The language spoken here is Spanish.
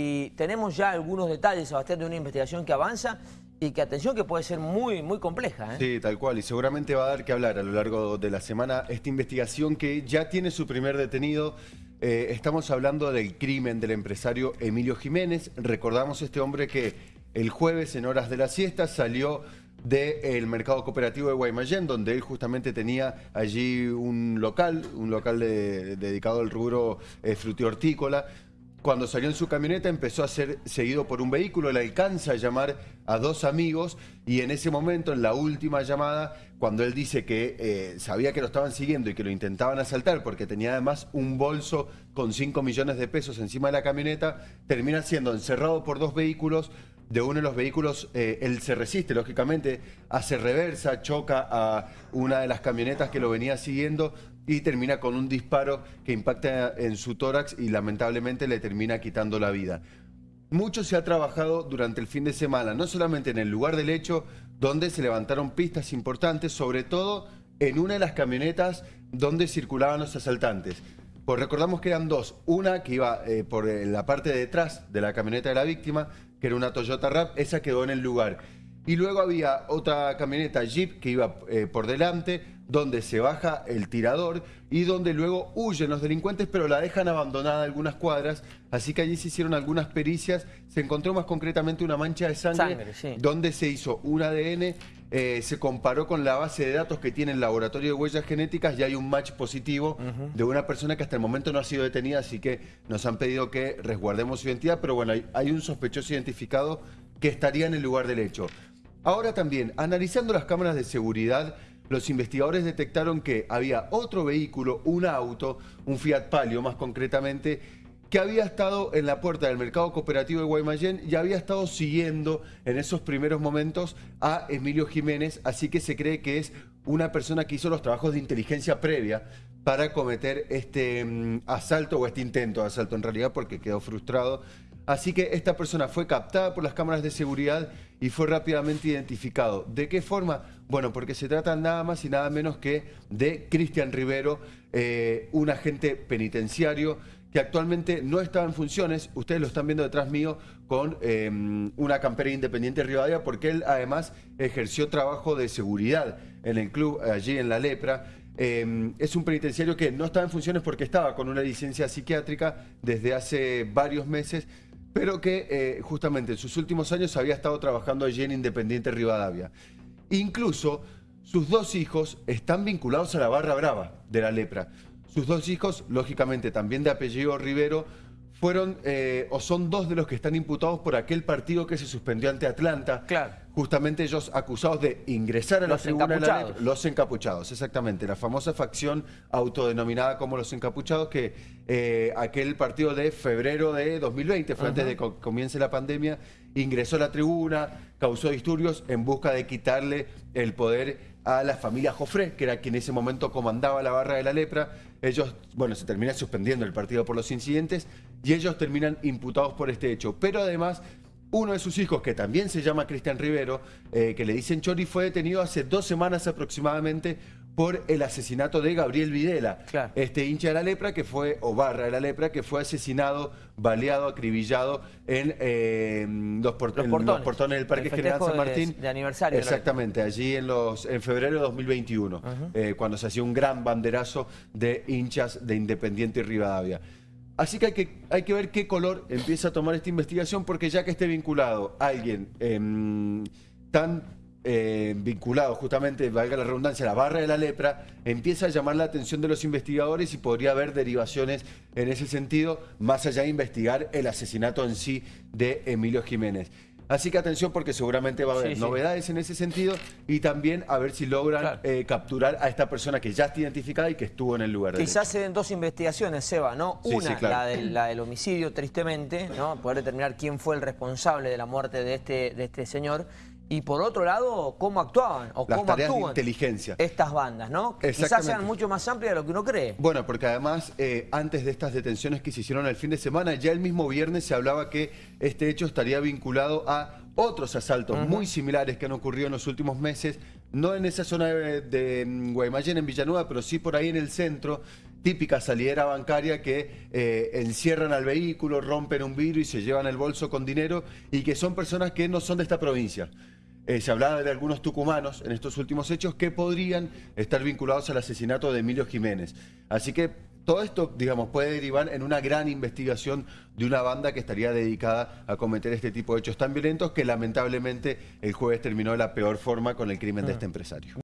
Y tenemos ya algunos detalles, Sebastián, de una investigación que avanza y que, atención, que puede ser muy, muy compleja. ¿eh? Sí, tal cual. Y seguramente va a dar que hablar a lo largo de la semana esta investigación que ya tiene su primer detenido. Eh, estamos hablando del crimen del empresario Emilio Jiménez. Recordamos este hombre que el jueves, en horas de la siesta, salió del mercado cooperativo de Guaymallén, donde él justamente tenía allí un local, un local dedicado al rubro eh, frutihortícola, cuando salió en su camioneta empezó a ser seguido por un vehículo, le alcanza a llamar a dos amigos y en ese momento, en la última llamada, cuando él dice que eh, sabía que lo estaban siguiendo y que lo intentaban asaltar porque tenía además un bolso con 5 millones de pesos encima de la camioneta, termina siendo encerrado por dos vehículos, de uno de los vehículos, eh, él se resiste, lógicamente, hace reversa, choca a una de las camionetas que lo venía siguiendo y termina con un disparo que impacta en su tórax y lamentablemente le termina quitando la vida. Mucho se ha trabajado durante el fin de semana, no solamente en el lugar del hecho, donde se levantaron pistas importantes, sobre todo en una de las camionetas donde circulaban los asaltantes. Pues recordamos que eran dos. Una que iba eh, por eh, la parte de detrás de la camioneta de la víctima, que era una Toyota Rap, esa quedó en el lugar. Y luego había otra camioneta Jeep que iba eh, por delante, donde se baja el tirador y donde luego huyen los delincuentes, pero la dejan abandonada algunas cuadras. Así que allí se hicieron algunas pericias. Se encontró más concretamente una mancha de sangre, donde se hizo un ADN, eh, se comparó con la base de datos que tiene el laboratorio de huellas genéticas y hay un match positivo de una persona que hasta el momento no ha sido detenida, así que nos han pedido que resguardemos su identidad, pero bueno, hay un sospechoso identificado que estaría en el lugar del hecho. Ahora también, analizando las cámaras de seguridad, los investigadores detectaron que había otro vehículo, un auto, un Fiat Palio más concretamente, que había estado en la puerta del mercado cooperativo de Guaymallén y había estado siguiendo en esos primeros momentos a Emilio Jiménez, así que se cree que es una persona que hizo los trabajos de inteligencia previa para cometer este mm, asalto o este intento de asalto en realidad porque quedó frustrado. Así que esta persona fue captada por las cámaras de seguridad y fue rápidamente identificado. ¿De qué forma? Bueno, porque se trata nada más y nada menos que de Cristian Rivero, eh, un agente penitenciario que actualmente no estaba en funciones, ustedes lo están viendo detrás mío, con em, una campera independiente Rivadavia, porque él además ejerció trabajo de seguridad en el club allí en La Lepra. Em, es un penitenciario que no estaba en funciones porque estaba con una licencia psiquiátrica desde hace varios meses, pero que eh, justamente en sus últimos años había estado trabajando allí en Independiente Rivadavia. Incluso sus dos hijos están vinculados a la barra brava de la lepra. Sus dos hijos, lógicamente también de apellido Rivero, fueron eh, o son dos de los que están imputados por aquel partido que se suspendió ante Atlanta. Claro. Justamente ellos acusados de ingresar a la los tribuna. De la, los encapuchados, exactamente. La famosa facción autodenominada como los encapuchados que eh, aquel partido de febrero de 2020, fue antes de que comience la pandemia, ingresó a la tribuna, causó disturbios en busca de quitarle el poder a la familia Jofré, que era quien en ese momento comandaba la barra de la lepra. Ellos, bueno, se termina suspendiendo el partido por los incidentes y ellos terminan imputados por este hecho. Pero además, uno de sus hijos, que también se llama Cristian Rivero, eh, que le dicen Chori, fue detenido hace dos semanas aproximadamente por el asesinato de Gabriel Videla, este hincha de la lepra que fue, o barra de la lepra, que fue asesinado, baleado, acribillado en, eh, los, portones. del Parque General San Martín. De, aniversario. Exactamente, allí en, los, en febrero de 2021, eh, cuando se hacía un gran banderazo de hinchas de Independiente y Rivadavia. Así que hay, que hay que ver qué color empieza a tomar esta investigación, porque ya que esté vinculado alguien em, tan eh, vinculado justamente, valga la redundancia, a la barra de la lepra, empieza a llamar la atención de los investigadores y podría haber derivaciones en ese sentido, más allá de investigar el asesinato en sí de Emilio Jiménez. Así que atención porque seguramente va a haber novedades en ese sentido y también a ver si logran eh, capturar a esta persona que ya está identificada y que estuvo en el lugar. Quizás se den dos investigaciones, Seba, ¿no? Una, la, del, la, del, homicidio, tristemente, ¿no? Poder determinar quién fue el responsable de la muerte de este, de este señor y por otro lado, cómo actuaban o cómo actúan inteligencia. estas bandas, ¿no? Que quizás sean mucho más amplias de lo que uno cree. Bueno, porque además, eh, antes de estas detenciones que se hicieron el fin de semana, ya el mismo viernes se hablaba que este hecho estaría vinculado a otros asaltos muy similares que han ocurrido en los últimos meses, no en esa zona de, Guaymallén, en Villanueva, pero sí por ahí en el centro, típica salidera bancaria que eh, encierran al vehículo, rompen un vidrio y se llevan el bolso con dinero y que son personas que no son de esta provincia. Eh, se hablaba de algunos tucumanos en estos últimos hechos que podrían estar vinculados al asesinato de Emilio Jiménez. Así que todo esto, digamos, puede derivar en una gran investigación de una banda que estaría dedicada a cometer este tipo de hechos tan violentos que lamentablemente el jueves terminó de la peor forma con el crimen de este empresario.